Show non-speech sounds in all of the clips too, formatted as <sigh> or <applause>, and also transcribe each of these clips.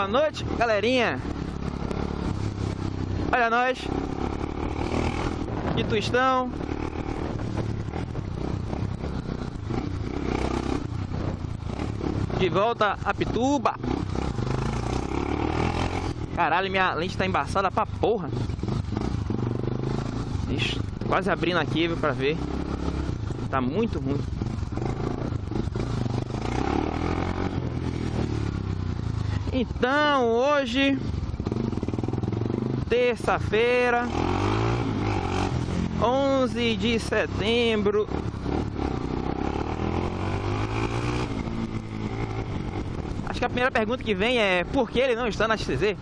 Boa noite, galerinha. Olha nós. De Twistão. De volta a Pituba. Caralho, minha lente tá embaçada pra porra. Ixi, quase abrindo aqui, viu, pra ver. Tá muito ruim. Então, hoje, terça-feira, 11 de setembro. Acho que a primeira pergunta que vem é por que ele não está na XTZ?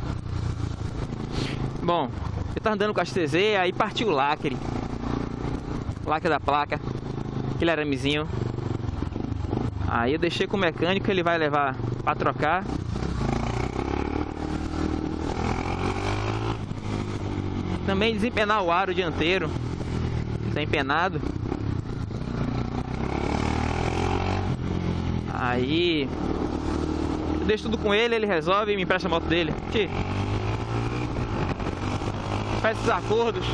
Bom, eu tava andando com a XTZ, aí partiu o lacre. Lacre da placa, aquele aramezinho. Aí eu deixei com o mecânico, ele vai levar para trocar. Também desempenar o aro dianteiro. Está empenado. Aí eu deixo tudo com ele, ele resolve e me empresta a moto dele. Tchê. Faz esses acordos.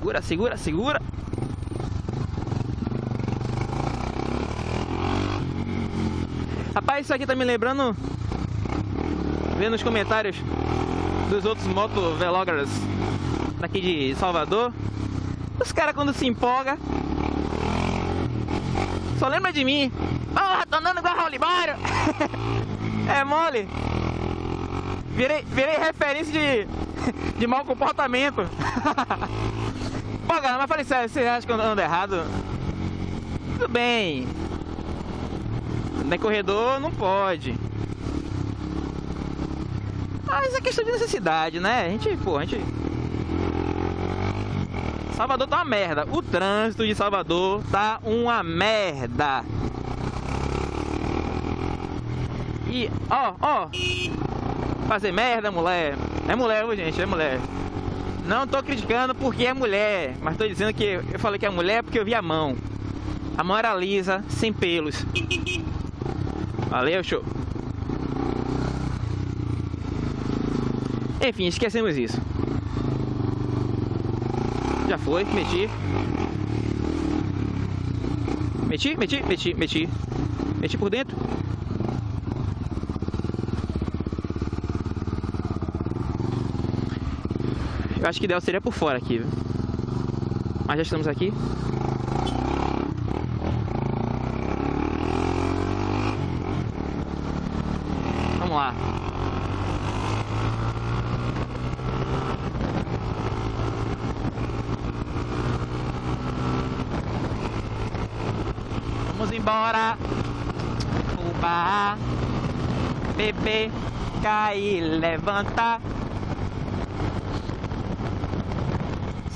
Segura, segura, segura. Rapaz, isso aqui tá me lembrando. Vendo os comentários dos outros motovloggers daqui de Salvador. Os caras quando se empolga Só lembra de mim Porra, tô andando igual Raul Libário <laughs> É mole Virei, virei referência de, <laughs> de mau comportamento <laughs> Cara, mas falei sério, você acha que eu ando errado? Tudo bem Nem corredor não pode Mas é questão de necessidade, né? A gente, pô, a gente Salvador tá uma merda. O trânsito de Salvador tá uma merda. E, ó, ó. Fazer merda, mulher. É mulher, gente, é mulher. Não tô criticando porque é mulher, mas tô dizendo que eu falei que é mulher porque eu vi a mão. A mão era lisa, sem pelos. Valeu, show. Enfim, esquecemos isso. Já foi, meti. Meti, meti, meti, meti. Meti por dentro. Eu acho que ideal seria por fora aqui? Mas já estamos aqui. Vamos lá. Vamos embora. Uba. Bebê. Cair, levanta.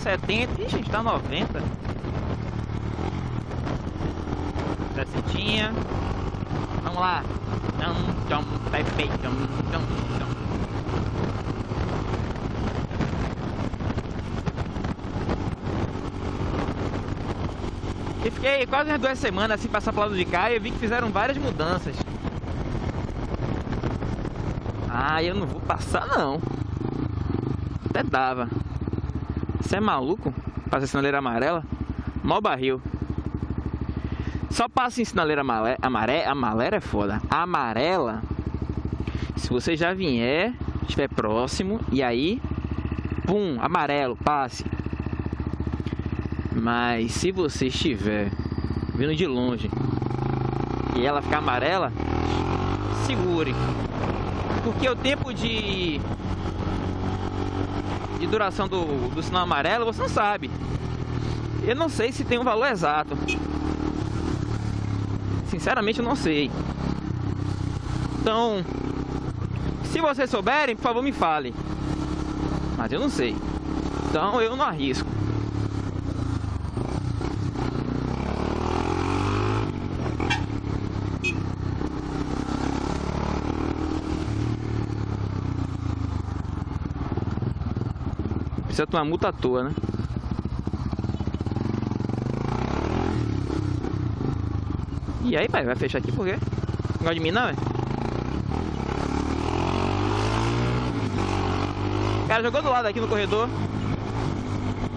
70. Ih, gente, tá 90. Descentinha. Vamos lá. Tcham, tcham, pepe, tcham, tcham, tcham. E fiquei quase umas duas semanas assim passar pro lado de cá e eu vi que fizeram várias mudanças. Ah, eu não vou passar não. Até dava. Você é maluco? Passa sinaleira amarela? Mal barril. Só passa em sinaleira amarela. Amarela, amarela é foda. Amarela. Se você já vier, estiver próximo, e aí, pum, amarelo, passe. Mas se você estiver vindo de longe e ela ficar amarela, segure. Porque o tempo de de duração do, do sinal amarelo você não sabe. Eu não sei se tem um valor exato. Sinceramente eu não sei. Então, se vocês souberem, por favor me fale. Mas eu não sei. Então eu não arrisco. Precisa tomar multa à toa, né? E aí, pai, vai fechar aqui por quê? Não gosta de mim não, é? O cara jogou do lado aqui no corredor.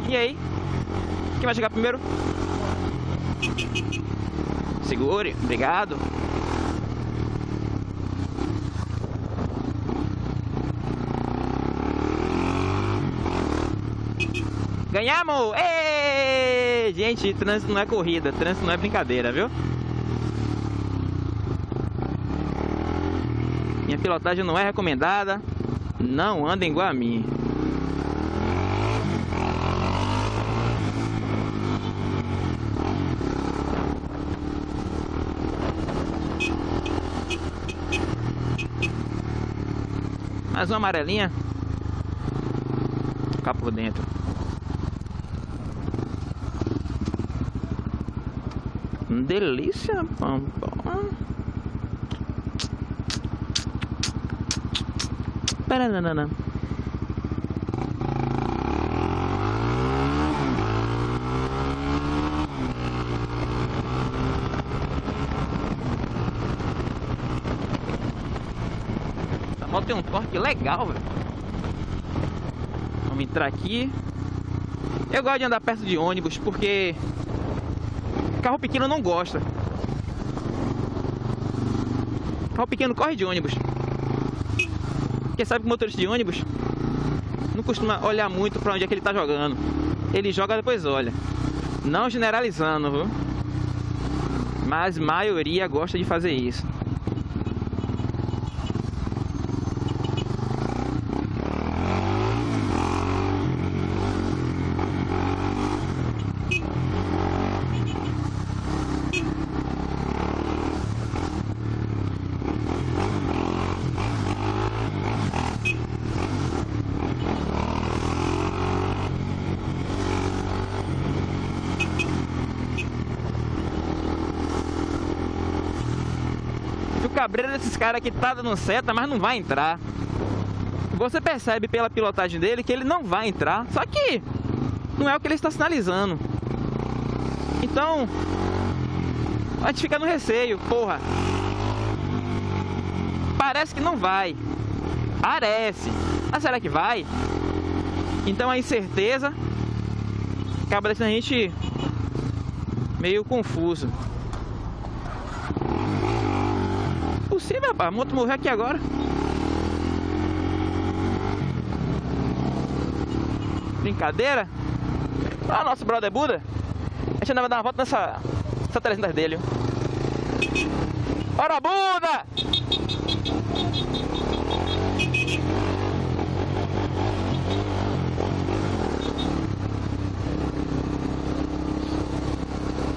E aí? Quem vai chegar primeiro? Segure, obrigado. Ganhamos! Ei! Gente, trânsito não é corrida, trânsito não é brincadeira, viu? Minha pilotagem não é recomendada. Não andem igual a mim. Mais uma amarelinha. Ficar por dentro. Delícia, pampa. Paranana. Essa moto tem um torque legal, velho. Vamos entrar aqui. Eu gosto de andar perto de ônibus porque carro pequeno não gosta. Carro pequeno corre de ônibus. Porque sabe que o motorista de ônibus não costuma olhar muito para onde é que ele está jogando. Ele joga depois olha. Não generalizando, viu? Mas maioria gosta de fazer isso. Cabreira desses caras que tá dando seta, mas não vai entrar. Você percebe pela pilotagem dele que ele não vai entrar. Só que não é o que ele está sinalizando. Então, a gente fica no receio, porra. Parece que não vai. Parece. Mas será que vai? Então a incerteza acaba deixando a gente meio confuso. Possível, rapaz. A moto morreu aqui agora. Brincadeira? Ah, nosso brother Buda. A gente vai dar uma volta nessa, nessa 300 dele. Ora, Buda!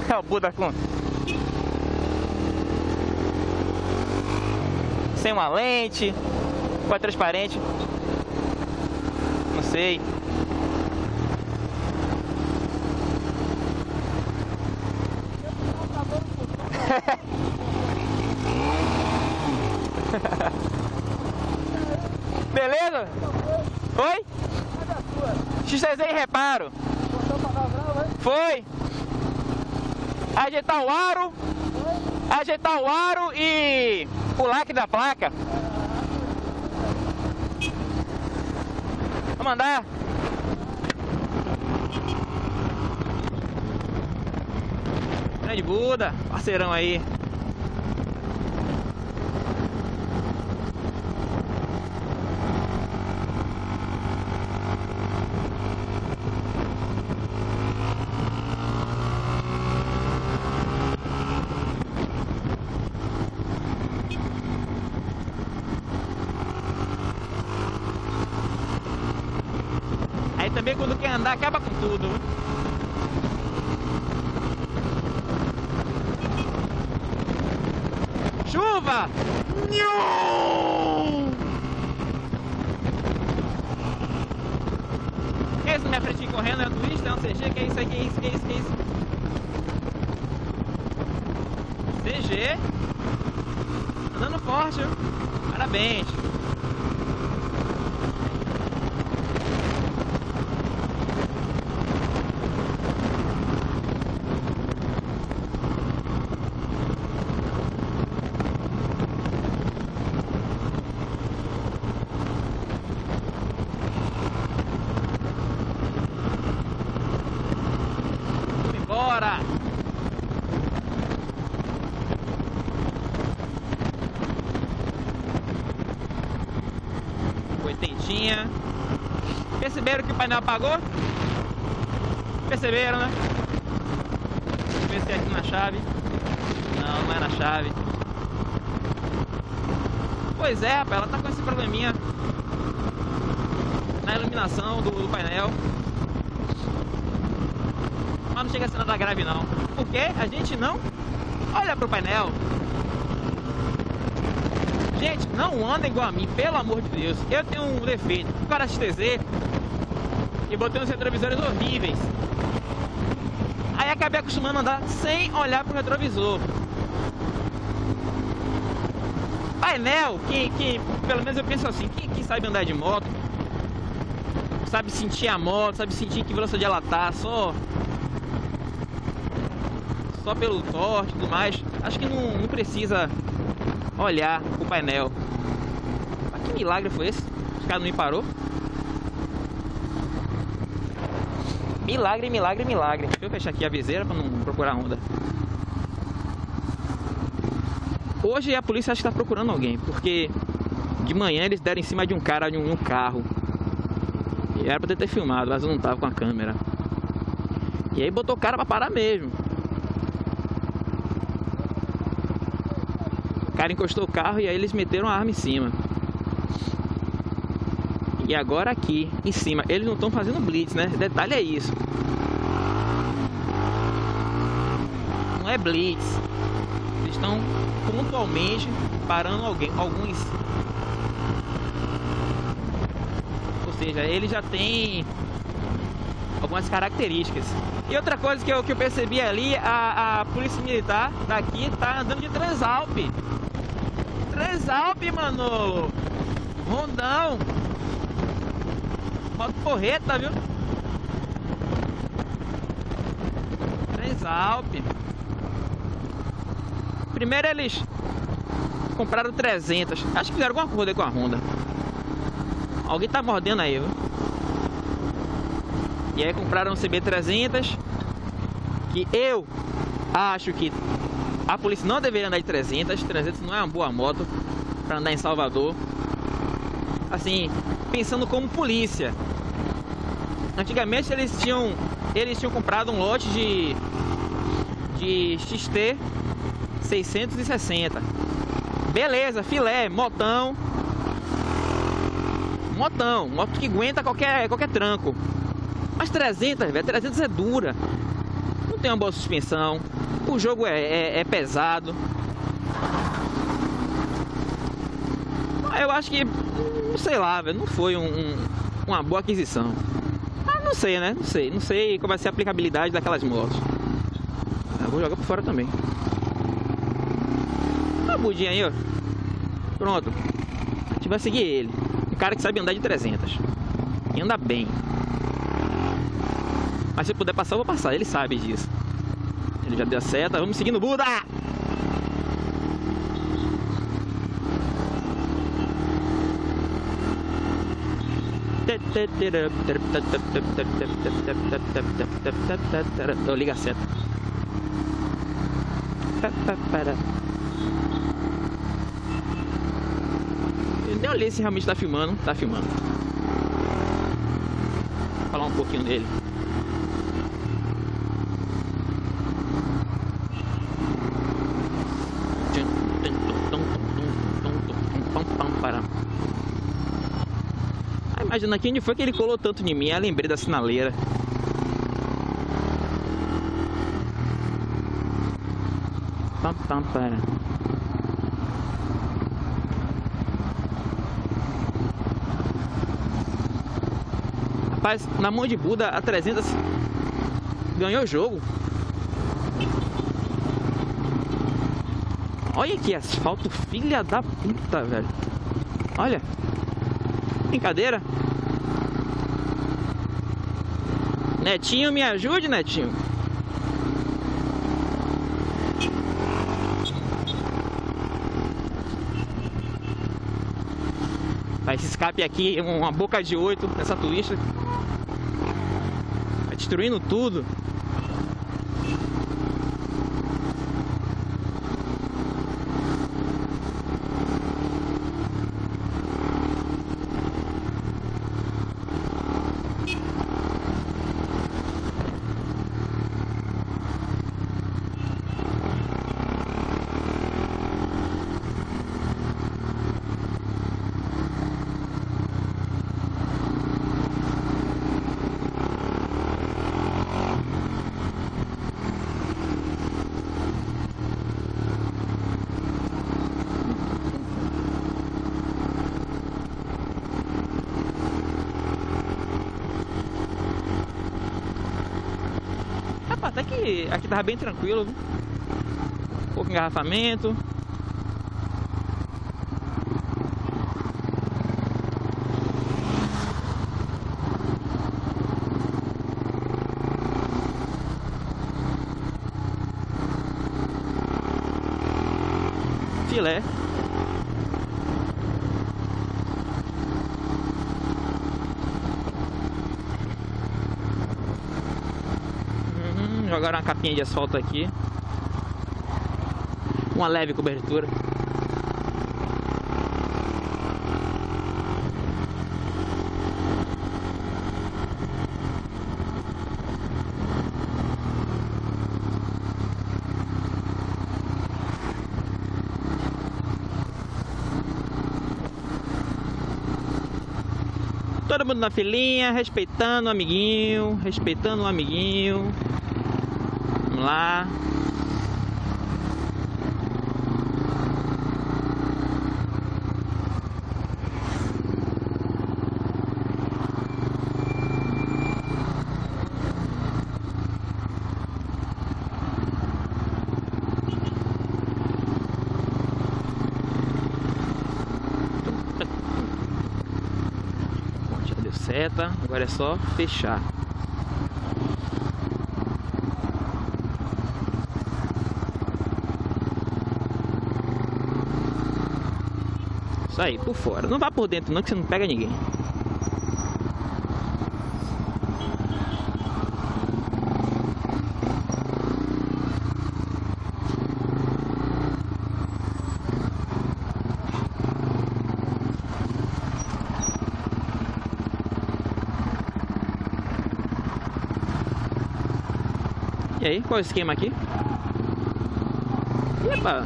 É o Buda com sem uma lente, com a transparente. Não sei. <laughs> Beleza? Oi? XTZ em reparo. Foi. Ajeitar o aro. Ajeitar o aro e o lacre da placa. Vamos andar. Grande Buda, parceirão aí. também quando quer andar acaba com tudo. Chuva! Que é isso na minha frente correndo? É um twist? É um CG? Que é isso? Que é isso? Que é isso? Que é isso? CG Andando forte, viu? Parabéns Perceberam que o painel apagou? Perceberam, né? Pensei aqui na chave. Não, não é na chave. Pois é, rapaz, ela tá com esse probleminha na iluminação do, do painel. Mas não chega a ser nada grave não. Porque a gente não olha pro painel. Gente, não anda igual a mim, pelo amor de Deus. Eu tenho um defeito. Para XTZ e botei uns retrovisores horríveis. Aí acabei acostumando a andar sem olhar pro retrovisor. Painel, que, que pelo menos eu penso assim, quem, quem sabe andar de moto, sabe sentir a moto, sabe sentir que velocidade ela tá, só só pelo torque e tudo mais, acho que não, não precisa olhar o painel. Mas que milagre foi esse? Os caras não me parou? Milagre, milagre, milagre. Deixa eu fechar aqui a viseira para não procurar onda. Hoje a polícia acha que está procurando alguém, porque de manhã eles deram em cima de um cara de um, um carro. E era para ter filmado, mas eu não tava com a câmera. E aí botou o cara para parar mesmo. O cara encostou o carro e aí eles meteram a arma em cima. E agora aqui, em cima, eles não estão fazendo blitz, né? Detalhe é isso. Não é blitz. Eles estão pontualmente parando alguém, alguns. Ou seja, ele já tem algumas características. E outra coisa que eu, que eu percebi ali, a, a polícia militar daqui tá andando de Transalp. Transalp, mano! Rondão! Moto porreta, viu? Transalp. Primeiro eles compraram 300. Acho que fizeram alguma coisa com a Honda. Alguém tá mordendo aí, viu? E aí compraram um CB300 que eu acho que a polícia não deveria andar de 300. 300 não é uma boa moto para andar em Salvador. Assim, pensando como polícia. Antigamente eles tinham eles tinham comprado um lote de de XT 660. Beleza, filé, motão. Motão, moto que aguenta qualquer, qualquer tranco. Mas 300, velho, 300 é dura. Não tem uma boa suspensão. O jogo é, é, é pesado. Eu acho que, sei lá, velho, não foi um, um, uma boa aquisição. Mas não sei, né? Não sei. Não sei qual vai ser a aplicabilidade daquelas motos. Eu vou jogar por fora também budinha aí, ó. Pronto. A gente vai seguir ele. Um cara que sabe andar de 300. E anda bem. Mas se puder passar, eu vou passar. Ele sabe disso. Ele já deu a seta. Vamos seguindo o Buda! Oh, liga seta. Eu olhei se realmente tá filmando. Tá filmando. Vou falar um pouquinho dele. Imagina aqui onde foi que ele colou tanto em mim. Eu lembrei da sinaleira. Pam, pam, para. Rapaz, na mão de Buda, a 300 ganhou o jogo. Olha que asfalto, filha da puta, velho. Olha. Brincadeira. Netinho, me ajude, Netinho. Esse escape aqui, uma boca de oito nessa turista destruindo tudo. Que aqui tava bem tranquilo. Viu? Pouco engarrafamento. Filé. Jogaram uma capinha de asfalto aqui. Uma leve cobertura. Todo mundo na filinha, respeitando o amiguinho, respeitando o amiguinho. Vamos lá. <laughs> Deu seta, agora é só fechar. Aí, por fora. Não vá por dentro não, que você não pega ninguém. E aí, qual é o esquema aqui? Epa!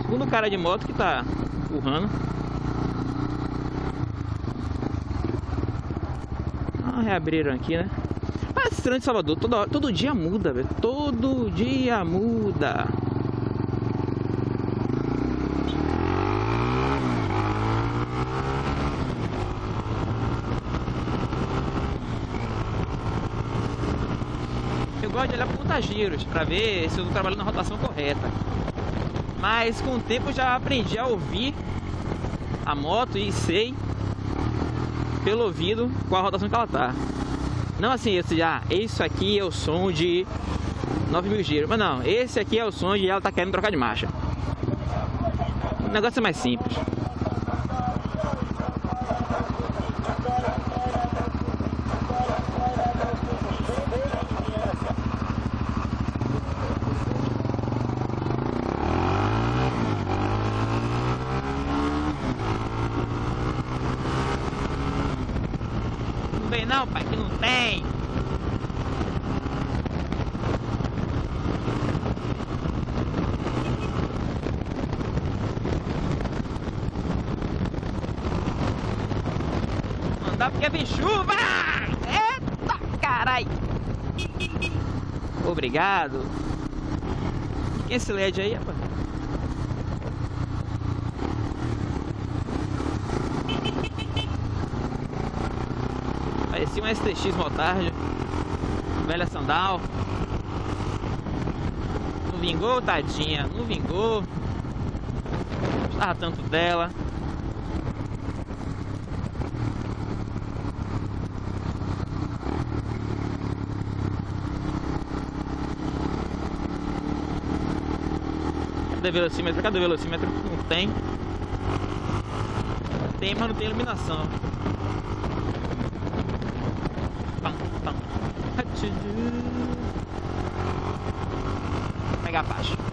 Segundo cara de moto que tá empurrando. Ah, reabriram aqui, né? Ah, esse trânsito de Salvador, toda hora, todo dia muda, velho. Todo dia muda. Eu gosto de olhar por giros para ver se eu estou trabalhando na rotação correta. Mas com o tempo já aprendi a ouvir a moto e sei pelo ouvido qual a rotação que ela tá. Não assim, esse, ah, isso aqui é o som de 9 mil giros. Mas não, esse aqui é o som de ela tá querendo trocar de marcha. O negócio é mais simples. Não vem não, pai, que não tem. Não vem chuva! Eita, carai! Obrigado. Quem é esse LED aí, rapaz? Parecia um STX Motard. Velha sandal. Não vingou, tadinha. Não vingou. Gostava tanto dela. Velocímetro? Cadê velocímetro? Não tem. Tem, mas não tem iluminação. Pegar a faixa.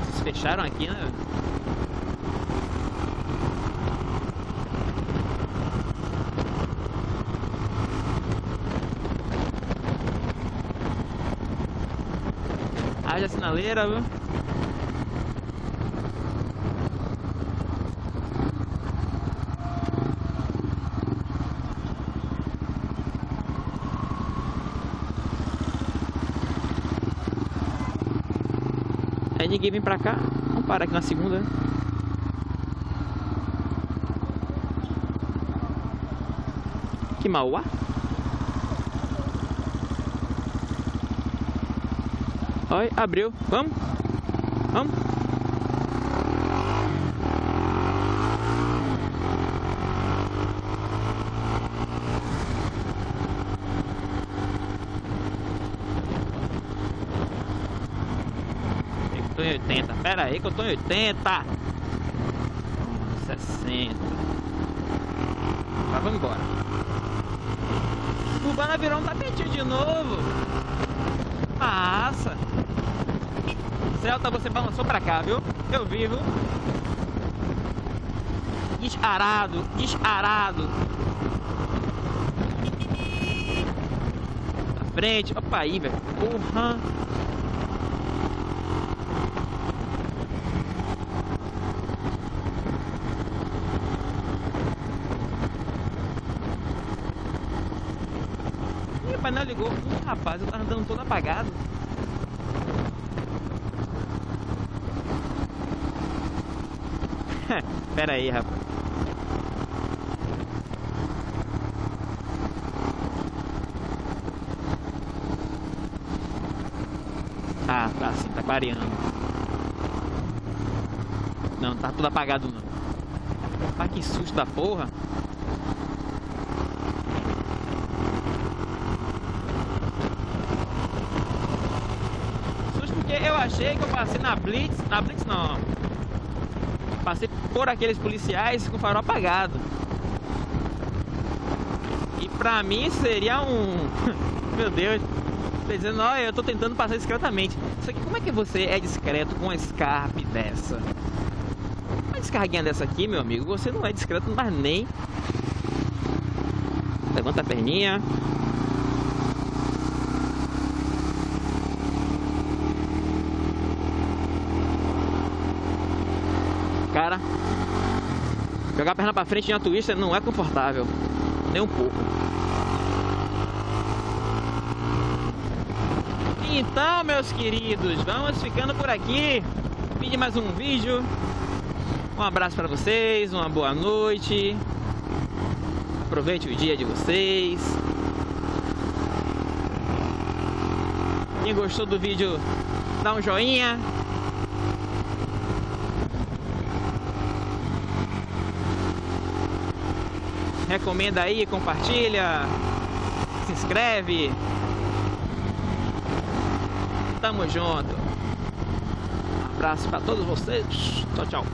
Vocês fecharam aqui, né? Haja sinaleira, viu? Aí ninguém vem pra cá. Vamos parar aqui na segunda. Que Mauá? Olha, abriu. Vamos? Vamos? Eu tô em 80. Pera aí que eu tô em 80. 60. Tá, vamos embora. Cubana virou um tapetinho de novo. Massa. Celta, você balançou pra cá, viu? Eu vi, viu? Desarado, desarado. Na frente. Opa aí, velho. Porra. Ih, o painel ligou. Ih, rapaz, eu tava andando todo apagado. <laughs> Pera aí, rapaz. Ah, tá sim, tá clareando. Não, tá tudo apagado não. Ah, que susto da porra. Susto porque eu achei que eu passei na Blitz. Na Blitz não. Passei por aqueles policiais com farol apagado. E pra mim seria um. <laughs> Meu Deus. Tô dizendo, olha, eu tô tentando passar discretamente. Só que como é que você é discreto com uma Scarpe dessa? Uma descarguinha dessa aqui, meu amigo, você não é discreto, mas nem. Levanta a perninha. Cara, jogar a perna pra frente em uma twister não é confortável, nem um pouco. Então, meus queridos, vamos ficando por aqui. Fim de mais um vídeo. Um abraço para vocês, uma boa noite. Aproveite o dia de vocês. Quem gostou do vídeo, dá um joinha. Recomenda aí, compartilha, se inscreve. Tamo junto. Um abraço para todos vocês. Tchau, tchau.